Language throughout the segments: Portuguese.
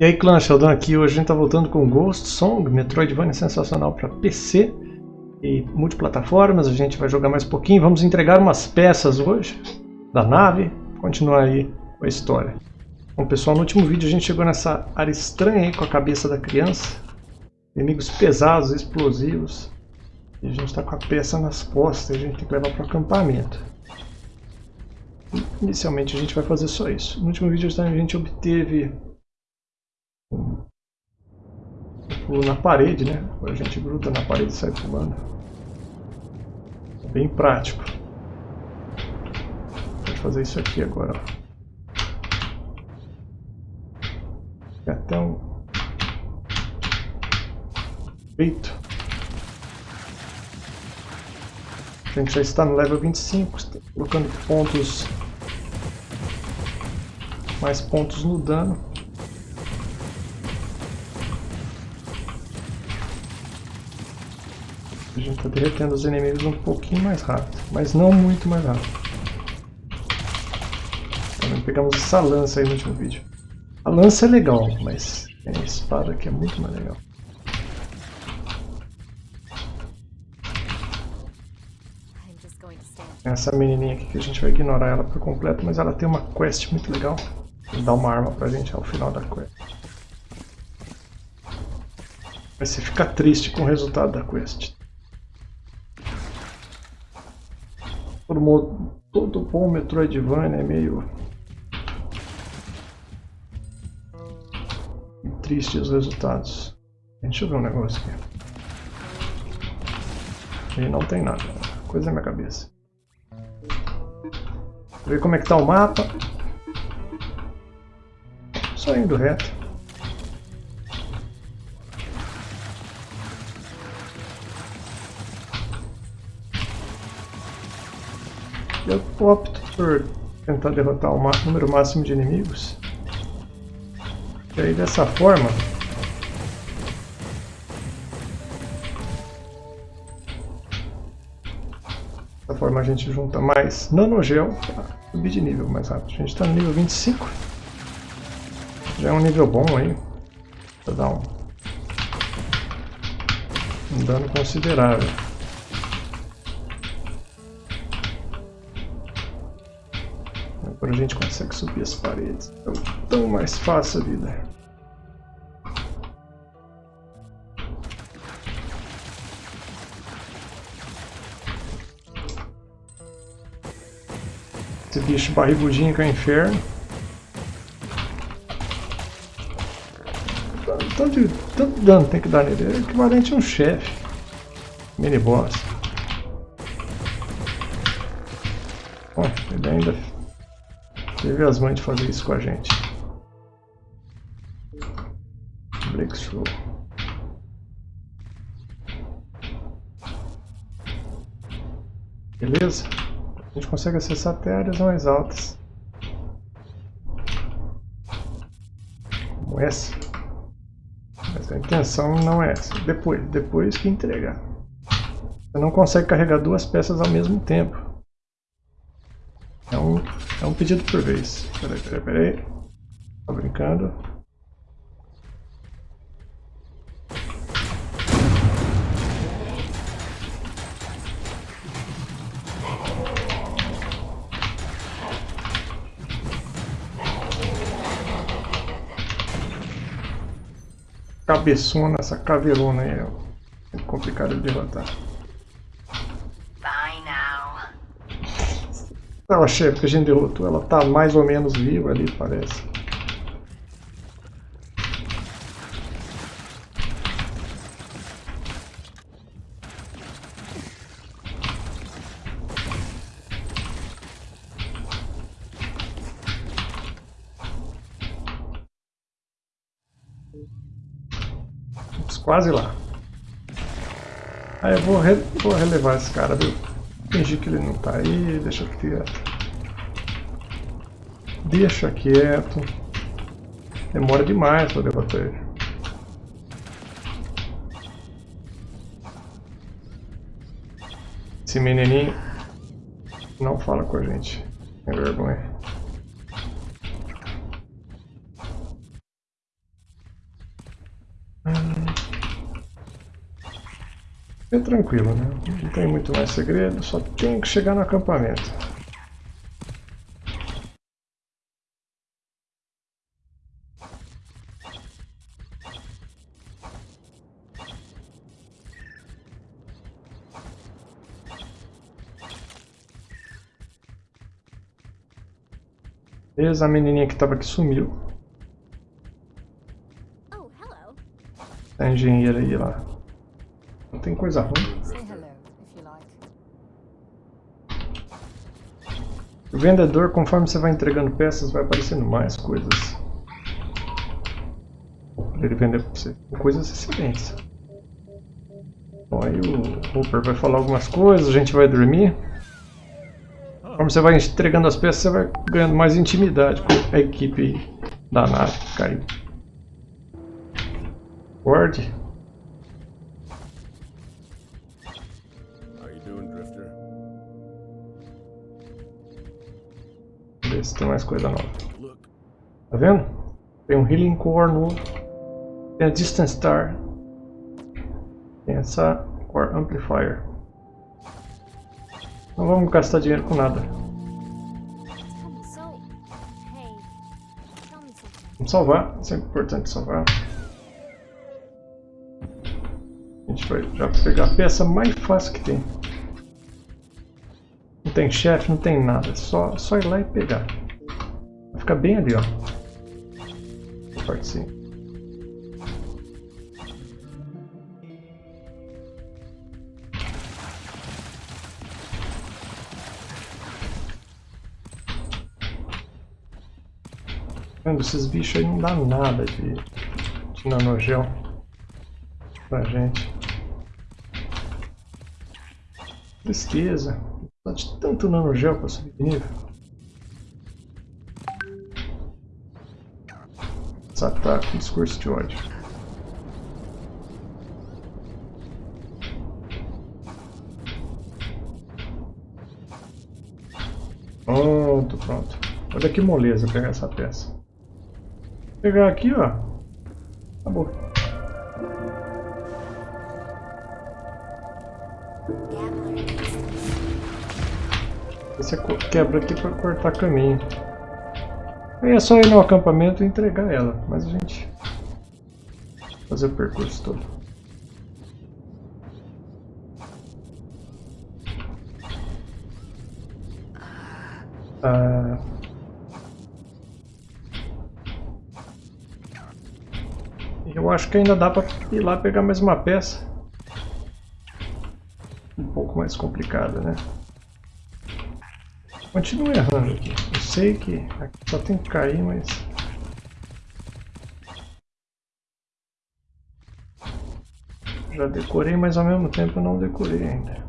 E aí clã, Sheldon aqui, hoje a gente tá voltando com Ghost Song, Metroidvania sensacional para PC e multiplataformas, a gente vai jogar mais um pouquinho, vamos entregar umas peças hoje da nave, continuar aí a história. Bom pessoal, no último vídeo a gente chegou nessa área estranha aí com a cabeça da criança, inimigos pesados, explosivos, e a gente está com a peça nas costas e a gente tem que levar para o acampamento. Inicialmente a gente vai fazer só isso. No último vídeo a gente obteve pulo na parede, né? A gente gruda na parede e sai pulando. Bem prático. Pode fazer isso aqui agora. Tem até um peito. A gente já está no level 25, colocando pontos mais pontos no dano. A gente está derretendo os inimigos um pouquinho mais rápido, mas não muito mais rápido. Também pegamos essa lança aí no último vídeo. A lança é legal, mas a espada aqui é muito mais legal. Essa menininha aqui que a gente vai ignorar ela por completo, mas ela tem uma quest muito legal. Dar uma arma pra gente ao final da quest. Mas você fica triste com o resultado da quest. Todo, todo bom Metroidvania é meio... triste os resultados. Deixa eu ver um negócio aqui. E não tem nada. Coisa na minha cabeça. Vou ver como é que tá o mapa. Só indo reto. Eu opto por tentar derrotar o número máximo de inimigos. E aí dessa forma... Dessa forma a gente junta mais nanogel para subir de nível mais rápido. A gente está no nível 25. Já é um nível bom aí. Para dar um, um dano considerável. Agora a gente consegue subir as paredes. Então, tão mais fácil a vida. Esse bicho barrigudinho que é o inferno. Tanto, tanto dano tem que dar nele. É equivalente a um chefe. Mini boss. Ele ainda Teve as mães de fazer isso com a gente. Breakthrough. Beleza? A gente consegue acessar até áreas mais altas. Como essa. Mas a intenção não é essa. Depois, depois que entregar. Você não consegue carregar duas peças ao mesmo tempo. É um, é um pedido por vez. Peraí, peraí, peraí. Tô brincando. Cabeçona, essa caveirona aí é complicado de derrotar. Ela chefe que a gente derrotou, ela tá mais ou menos viva ali, parece. quase lá. Aí eu vou, re vou relevar esse cara, viu? Fingir que ele não tá aí, deixa quieto. Deixa quieto. Demora demais pra debater ele. Esse menininho não fala com a gente. Tem vergonha. É tranquilo, né? Não tem muito mais segredo, só tem que chegar no acampamento. Beleza, a menininha que estava aqui sumiu. Oh, hello. A engenheira aí lá. Tem coisa ruim. O vendedor, conforme você vai entregando peças, vai aparecendo mais coisas. Pra ele vender pra você. Coisas excelentes. Bom, aí o Hooper vai falar algumas coisas, a gente vai dormir. Conforme você vai entregando as peças, você vai ganhando mais intimidade com a equipe da nave que caiu. Ward, ver se tem mais coisa nova. Tá vendo? Tem um Healing Core novo. Tem a Distance Star. Tem essa Core Amplifier. Não vamos gastar dinheiro com nada. Vamos salvar. É sempre importante salvar. A gente vai já pegar a peça mais fácil que tem. Tem chefe, não tem nada. Só, só ir lá e pegar. Vai ficar bem ali, ó. Parte sim. Vendo, esses bichos aí não dá nada de, de nanogel pra gente. Tristeza. De tanto nanogel pra subir de nível. Esse ataque, discurso de ódio. Pronto, pronto. Olha que moleza pegar essa peça. Pegar aqui, ó. Acabou. Você quebra aqui para cortar caminho. Aí é só ir no acampamento e entregar ela, mas a gente fazer o percurso todo. Ah, eu acho que ainda dá para ir lá pegar mais uma peça. Um pouco mais complicada, né? Continuo errando aqui. Eu sei que aqui só tem que cair, mas... Já decorei, mas ao mesmo tempo não decorei ainda.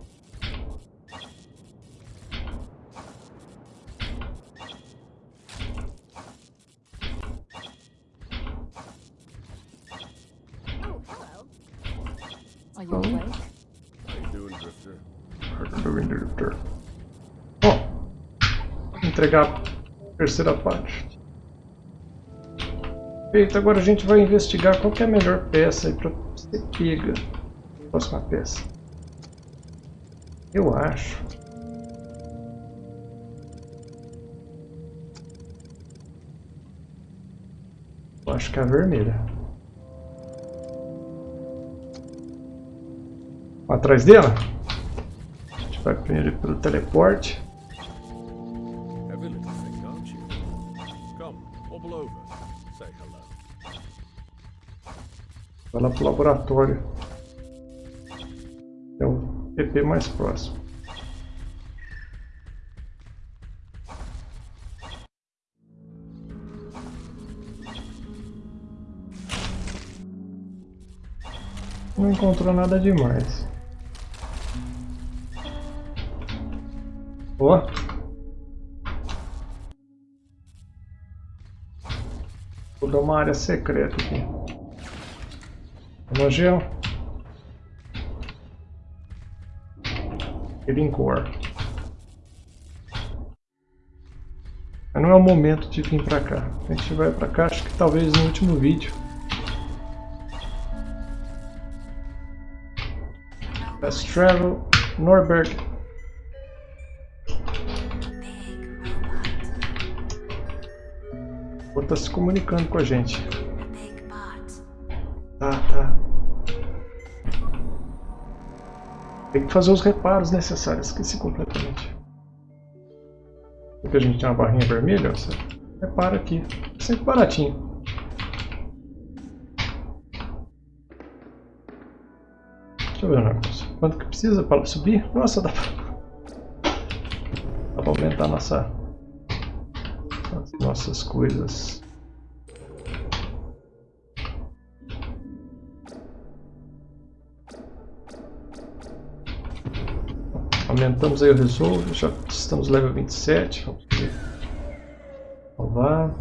Terceira parte. Feito, agora a gente vai investigar qual é a melhor peça para ser pega. Próxima peça. Eu acho. Eu acho que é a vermelha. Atrás dela? A gente vai primeiro pelo teleporte. Vai lá pro laboratório. É o PP mais próximo. Não encontrou nada demais. Ó. Vou dar uma área secreta aqui. Evangel. Elincor. Mas não é o momento de vir pra cá. A gente vai pra cá, acho que talvez no último vídeo. Let's travel Norberg. Ou está se comunicando com a gente. Fazer os reparos necessários, esqueci completamente. Porque a gente tem uma barrinha vermelha, você repara aqui. É sempre baratinho. Deixa eu ver um negócio. Quanto que precisa para subir? Nossa, dá pra... Dá pra aumentar nossa... as nossas coisas. Aumentamos aí o resolve, já estamos level 27. Vamos ver. Salvar.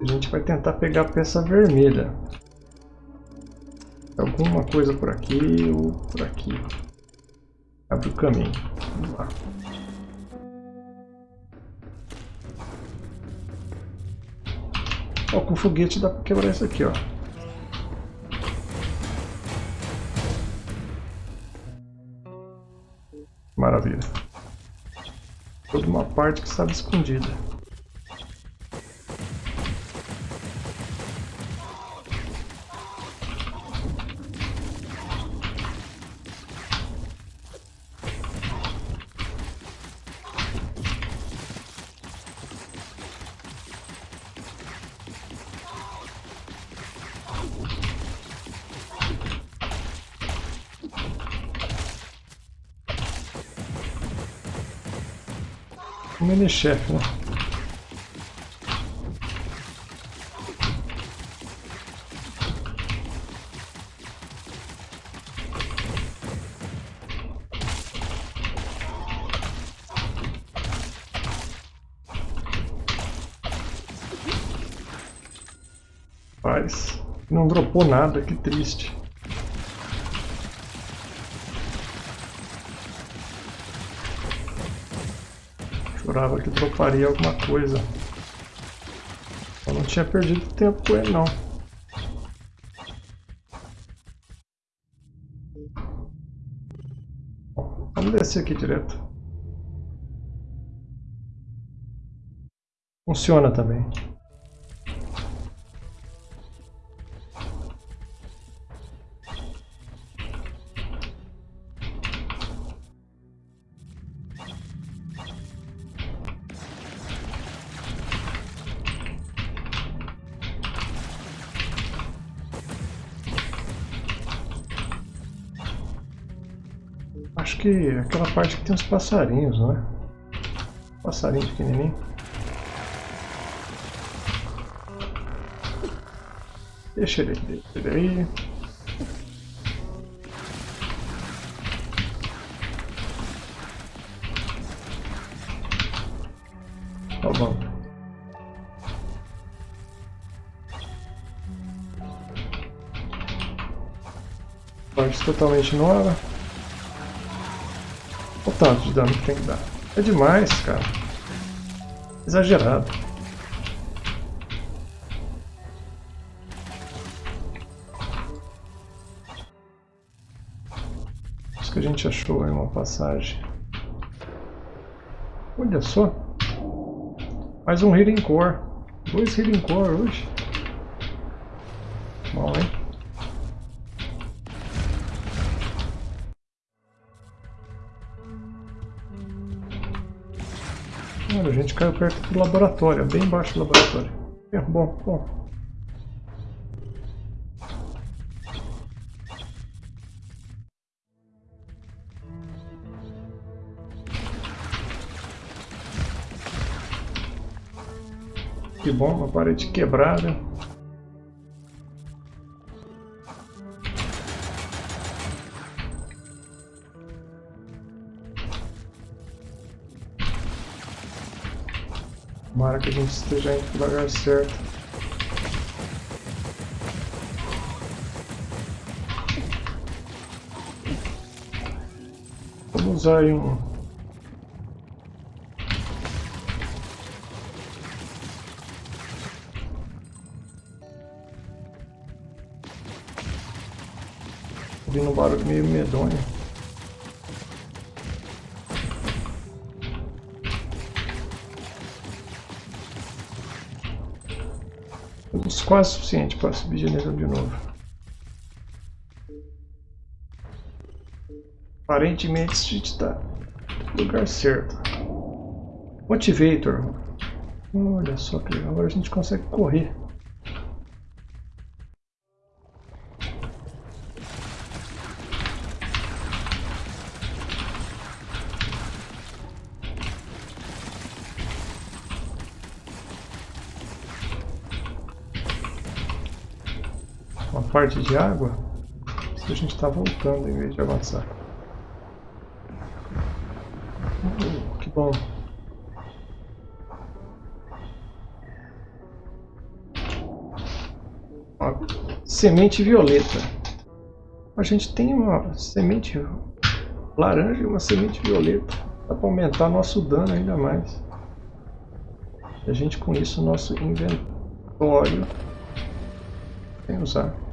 A gente vai tentar pegar a peça vermelha. Alguma coisa por aqui ou por aqui. Abre o caminho. Vamos lá. Ó, com foguete dá pra quebrar isso aqui, ó. Maravilha. Toda uma parte que estava escondida. Mini-chefe, né? Não dropou nada, que triste. Jurava que droparia alguma coisa. Eu não tinha perdido tempo com ele não. Vamos descer aqui direto. Funciona também. Acho que é aquela parte que tem os passarinhos, não é? Passarinho pequenininho. Deixa ele, deixa ele aí. Tá bom. Parte totalmente nova. Tanto de dano que tem que dar. É demais, cara. Exagerado. Acho que a gente achou aí uma passagem. Olha só. Mais um Healing Core. Dois Healing Core hoje. Bom, hein? Olha, a gente caiu perto do laboratório, bem embaixo do laboratório. É, bom, bom. Que bom, uma parede quebrada. Tomara que a gente esteja indo para o lugar certo. Vamos usar aí um... ouvindo um barulho meio medonho. Quase suficiente para subir nível de novo. Aparentemente a gente está no lugar certo. Motivator. Olha só que legal. Agora a gente consegue correr. Parte de água. Se a gente está voltando em vez de avançar. Uh, que bom. Ó, semente violeta. A gente tem uma semente laranja e uma semente violeta. Dá para aumentar nosso dano ainda mais. A gente com isso nosso inventório sem usar.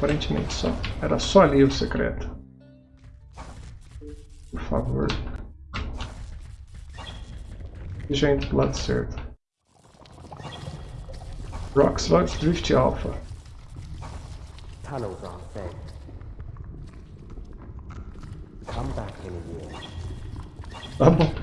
Aparentemente só. Era só ali o secreto. Por favor. Já indo pro lado certo. Rock Sludge Drift Alpha. Tunnels aren't safe. Come back in a year. Tá bom.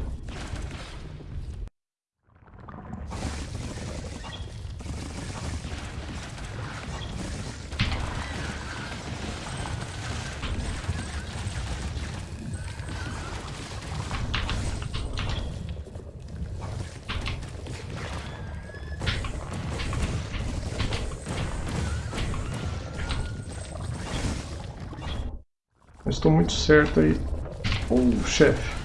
Certo aí. Uh, chefe.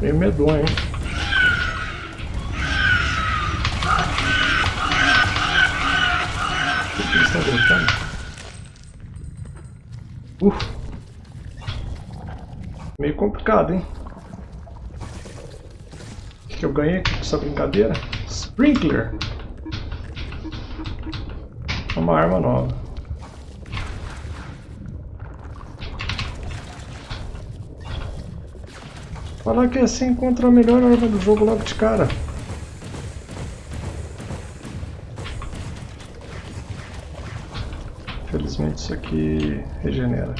Bem medonho, hein? Complicado, hein? O que eu ganhei com essa brincadeira? Sprinkler. Uma arma nova. Falar que assim encontra a melhor arma do jogo logo de cara. Felizmente isso aqui regenera.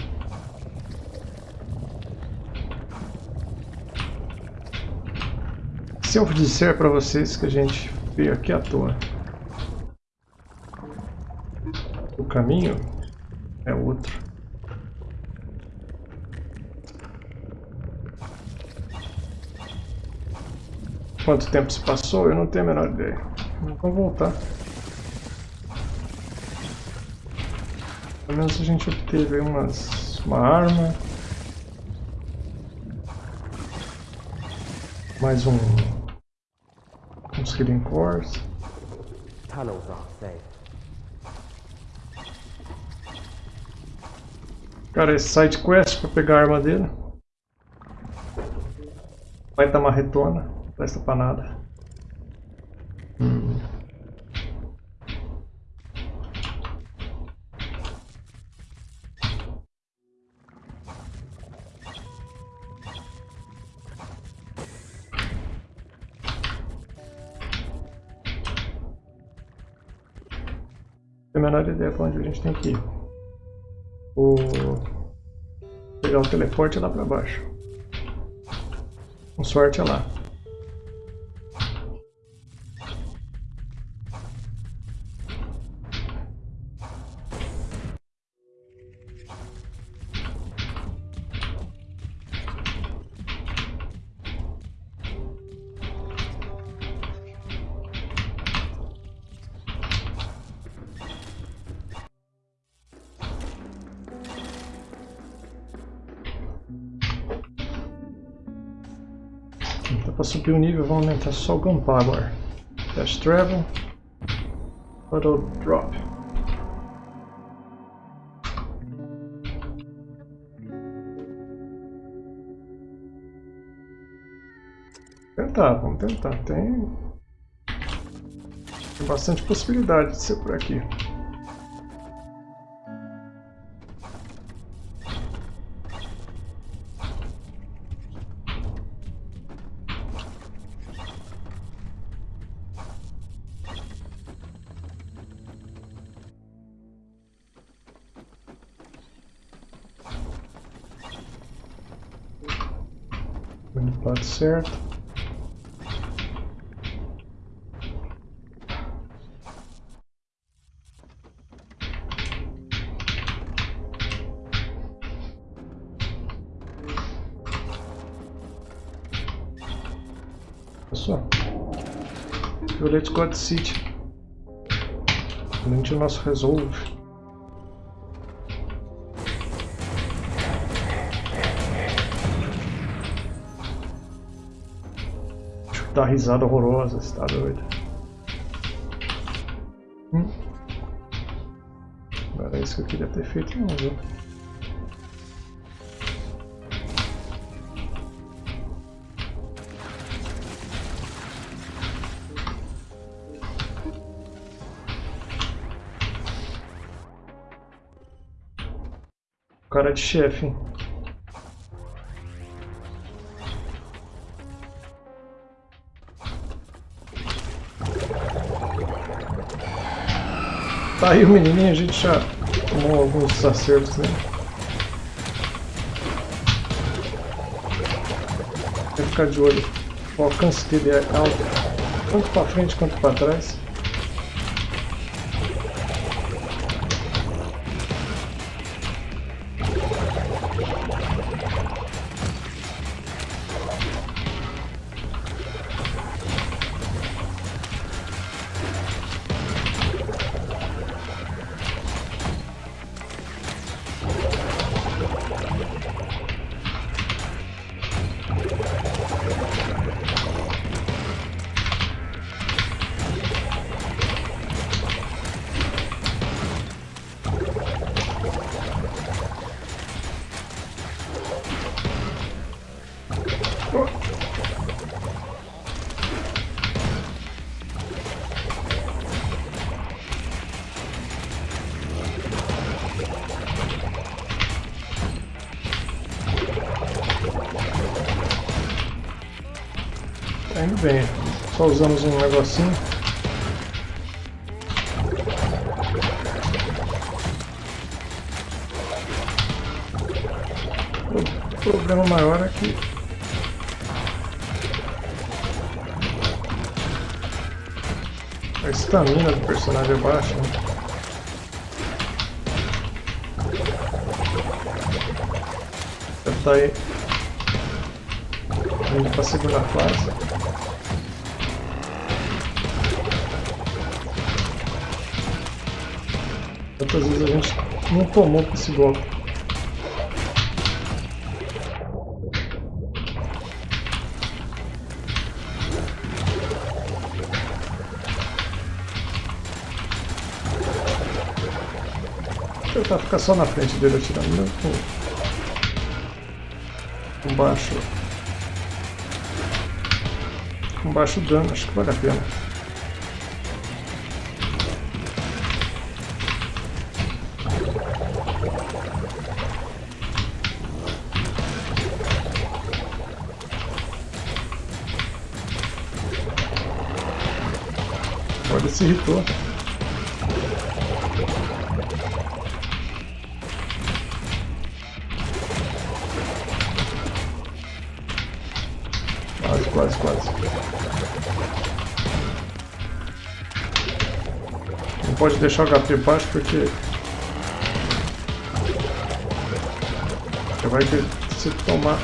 Se eu disser para vocês que a gente veio aqui à toa, o caminho é outro. Quanto tempo se passou, eu não tenho a menor ideia. Vamos voltar. Pelo menos a gente obteve umas, uma arma. Mais um... healing cores. Tunnels aren't safe. Cara, esse side quest pra pegar a arma dele. Vai dar marretona, não presta pra nada. Hum. Menor ideia pra onde a gente tem que ir. O... Pegar o teleporte lá pra baixo. Com sorte é lá. Para subir o nível, vamos aumentar só o Gunpowder. Fast Travel. Auto Drop. Tentar, vamos tentar. Tem, tem bastante possibilidade de ser por aqui. Lado certo. Pessoal, Violet God City. Além o nosso Resolve. Uma risada horrorosa, você tá doido. Hum. Não era isso que eu queria ter feito não, viu? Cara de chefe, hein? Tá aí o menininho, a gente já tomou alguns acertos nele. Tem que ficar de olho. O alcance dele é alto, tanto para frente quanto para trás. Tá bem. Só usamos um negocinho. O problema maior é que a estamina do personagem é baixa. Né? Deve estar aí indo para a segunda fase. Quantas vezes a gente não tomou com esse golpe? Vou tentar ficar só na frente dele atirando né? baixo com baixo dano, acho que vale a pena. Se irritou. Quase, quase, quase. Não pode deixar o HP baixo porque... Você vai ter se tomar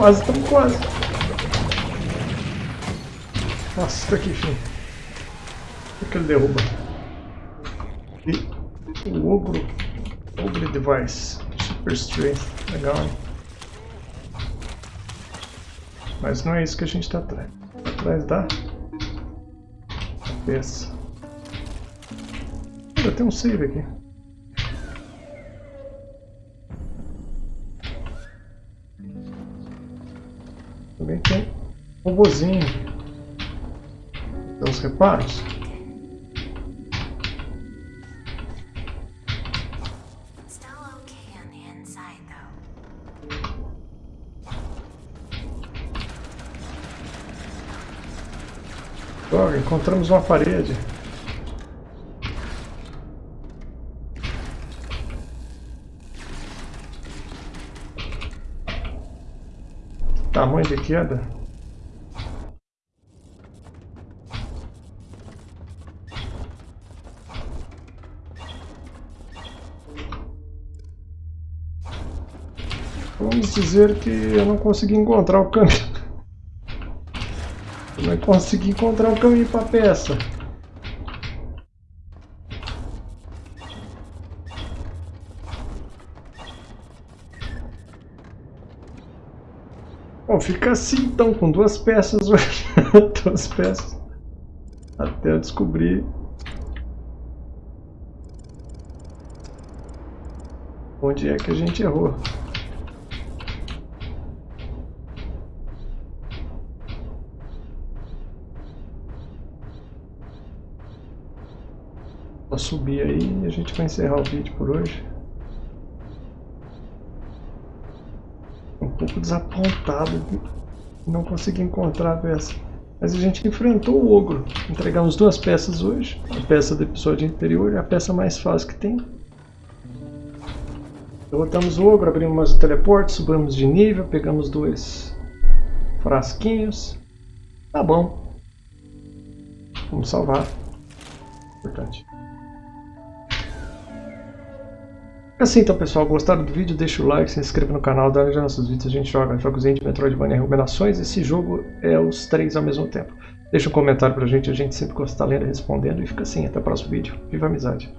Quase, estamos quase. Nossa, aqui, enfim. O que ele derruba? E o ogro. Ogre Device. Super Strength. Legal, hein? Mas não é isso que a gente está atrás. Atrás da peça. Ainda tem um save aqui. Também tem um robozinho. Tem os reparos. Droga, encontramos uma parede. Tamanho de queda. Vamos dizer que eu não consegui encontrar o caminho. Eu não consegui encontrar o caminho para a peça. Fica assim então, com duas peças. duas peças. Até eu descobrir. Onde é que a gente errou. Vou subir aí e a gente vai encerrar o vídeo por hoje. Pouco desapontado de não conseguir encontrar a peça. Mas a gente enfrentou o ogro. Entregamos duas peças hoje. A peça do episódio anterior e a peça mais fácil que tem. Derrotamos o ogro, abrimos mais o teleporte, subimos de nível, pegamos dois frasquinhos. Tá bom. Vamos salvar. Importante. Assim então pessoal, gostaram do vídeo? Deixa o like, se inscreva no canal, dá like nos nossos vídeos, a gente joga jogos de Metroidvania recomendações, esse jogo é os três ao mesmo tempo. Deixa um comentário pra gente, a gente sempre gosta de estar lendo e respondendo, e fica assim, até o próximo vídeo. Viva a amizade!